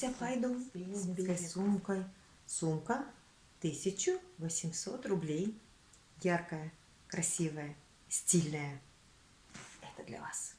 с беременской сумкой. Сумка 1800 рублей. Яркая, красивая, стильная. Это для вас.